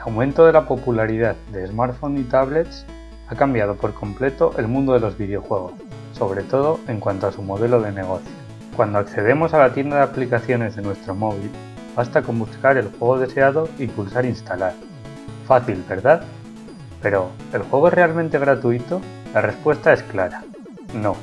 aumento de la popularidad de smartphones y tablets ha cambiado por completo el mundo de los videojuegos, sobre todo en cuanto a su modelo de negocio. Cuando accedemos a la tienda de aplicaciones de nuestro móvil, basta con buscar el juego deseado y pulsar instalar. Fácil, ¿verdad? Pero, ¿el juego es realmente gratuito? La respuesta es clara, no.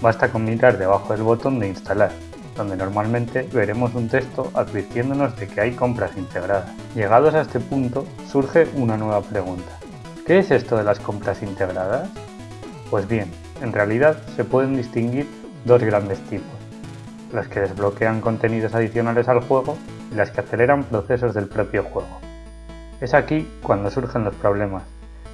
Basta con mirar debajo del botón de instalar, donde normalmente veremos un texto advirtiéndonos de que hay compras integradas. Llegados a este punto, surge una nueva pregunta. ¿Qué es esto de las compras integradas? Pues bien, en realidad se pueden distinguir dos grandes tipos, las que desbloquean contenidos adicionales al juego y las que aceleran procesos del propio juego. Es aquí cuando surgen los problemas,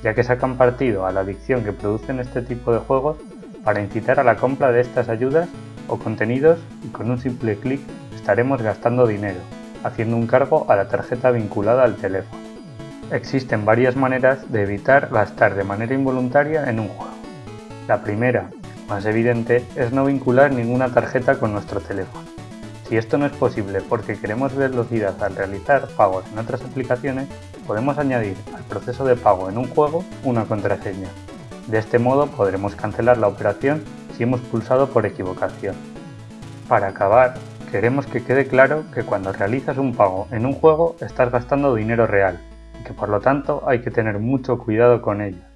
ya que sacan partido a la adicción que producen este tipo de juegos para incitar a la compra de estas ayudas o contenidos y con un simple clic estaremos gastando dinero, haciendo un cargo a la tarjeta vinculada al teléfono. Existen varias maneras de evitar gastar de manera involuntaria en un juego. La primera, más evidente, es no vincular ninguna tarjeta con nuestro teléfono. Si esto no es posible porque queremos velocidad al realizar pagos en otras aplicaciones, podemos añadir al proceso de pago en un juego una contraseña. De este modo podremos cancelar la operación hemos pulsado por equivocación. Para acabar, queremos que quede claro que cuando realizas un pago en un juego estás gastando dinero real y que por lo tanto hay que tener mucho cuidado con ello.